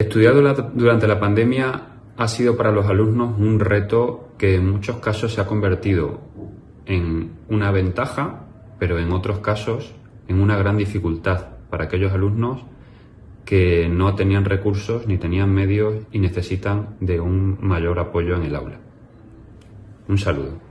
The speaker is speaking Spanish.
Estudiar durante la pandemia ha sido para los alumnos un reto que en muchos casos se ha convertido en una ventaja, pero en otros casos en una gran dificultad para aquellos alumnos que no tenían recursos ni tenían medios y necesitan de un mayor apoyo en el aula. Un saludo.